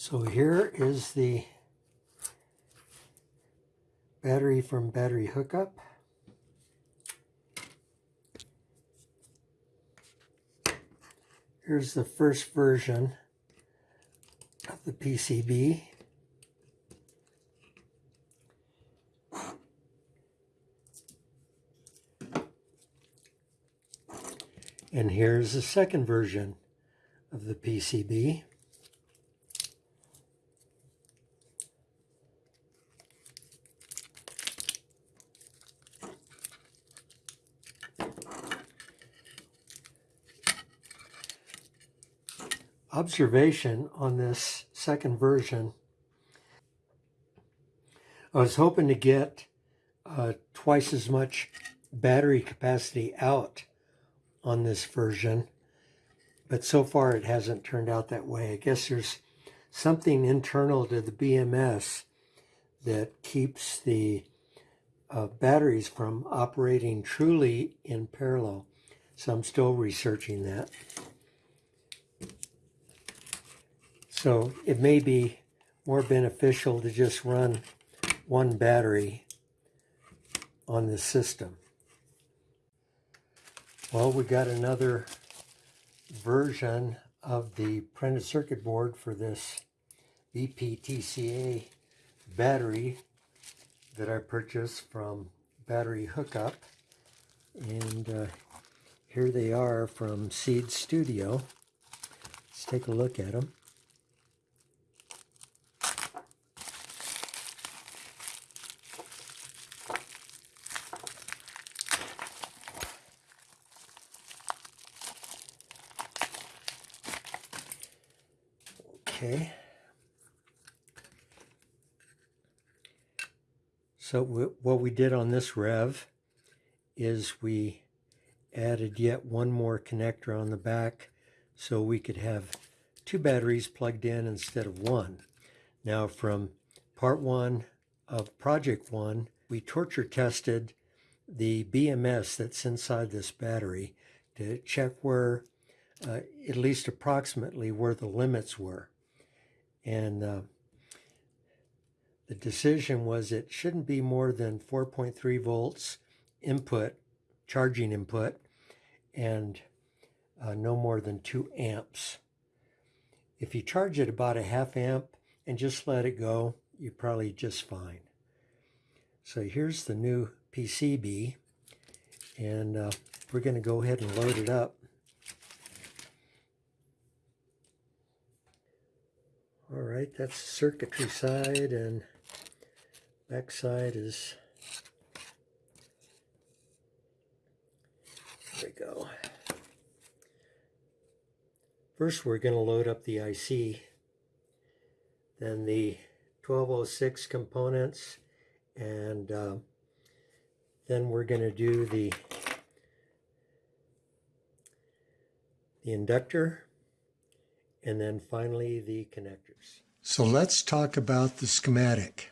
So here is the battery from battery hookup. Here's the first version of the PCB. And here's the second version of the PCB. Observation on this second version. I was hoping to get uh, twice as much battery capacity out on this version, but so far it hasn't turned out that way. I guess there's something internal to the BMS that keeps the uh, batteries from operating truly in parallel. So I'm still researching that. So it may be more beneficial to just run one battery on the system. Well, we got another version of the printed circuit board for this BPTCA battery that I purchased from Battery Hookup. And uh, here they are from Seeed Studio. Let's take a look at them. Okay. So what we did on this rev is we added yet one more connector on the back so we could have two batteries plugged in instead of one. Now from part one of project one, we torture tested the BMS that's inside this battery to check where, uh, at least approximately where the limits were. And uh, the decision was it shouldn't be more than 4.3 volts input, charging input, and uh, no more than 2 amps. If you charge it about a half amp and just let it go, you're probably just fine. So here's the new PCB, and uh, we're going to go ahead and load it up. All right, that's circuitry side and back side is, there we go. First we're going to load up the IC, then the 1206 components, and uh, then we're going to do the, the inductor and then finally the connectors. So let's talk about the schematic.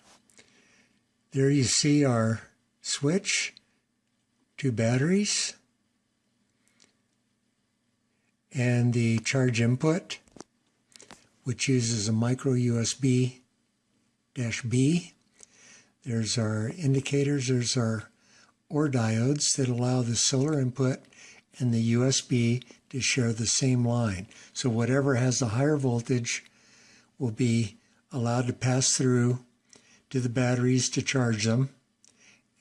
There you see our switch, two batteries, and the charge input, which uses a micro USB dash B. There's our indicators, there's our OR diodes that allow the solar input and the USB to share the same line. So whatever has the higher voltage will be allowed to pass through to the batteries to charge them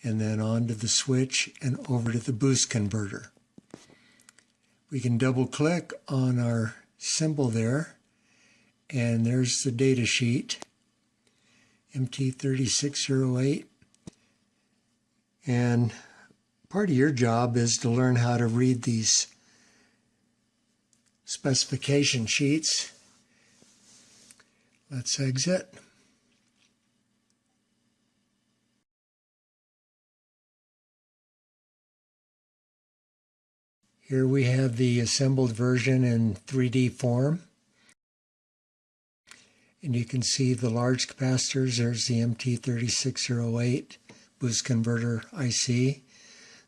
and then on to the switch and over to the boost converter. We can double click on our symbol there and there's the data sheet MT3608 and part of your job is to learn how to read these specification sheets. Let's exit. Here we have the assembled version in 3D form. And you can see the large capacitors. There's the MT3608 boost converter IC.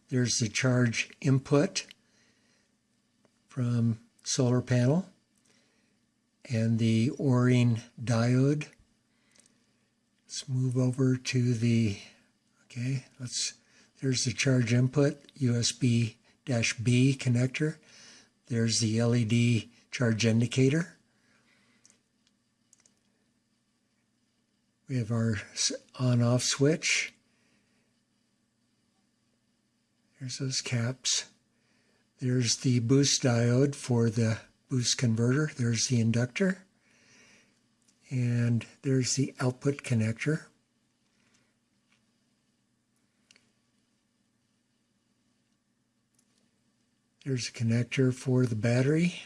There's the charge input from solar panel. and the O-ring diode. Let's move over to the, okay, let's, there's the charge input, USB-B connector. There's the LED charge indicator. We have our on-off switch. There's those caps. There's the boost diode for the boost converter. There's the inductor. And there's the output connector. There's a connector for the battery.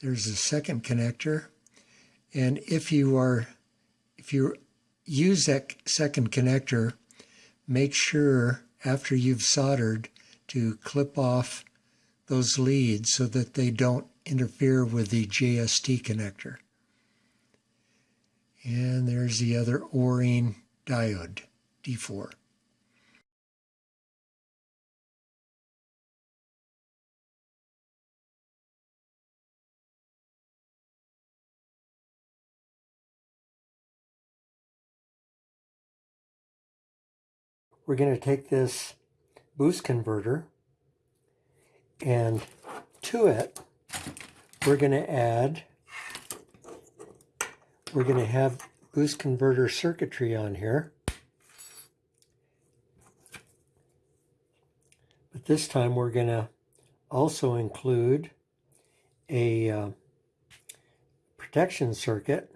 There's a second connector. And if you are, if you use that second connector, make sure after you've soldered to clip off those leads so that they don't interfere with the JST connector. And there's the other O-ring diode, D4. We're going to take this boost converter and to it we're going to add we're going to have boost converter circuitry on here. But this time we're going to also include a uh, protection circuit.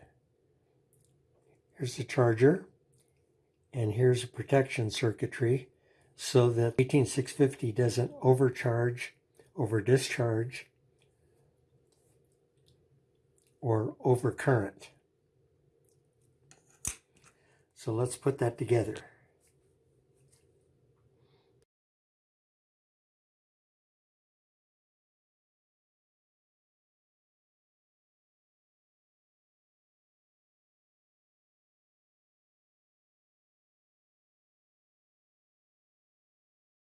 Here's the charger and here's a protection circuitry so that 18650 doesn't overcharge, over discharge, or overcurrent. So let's put that together.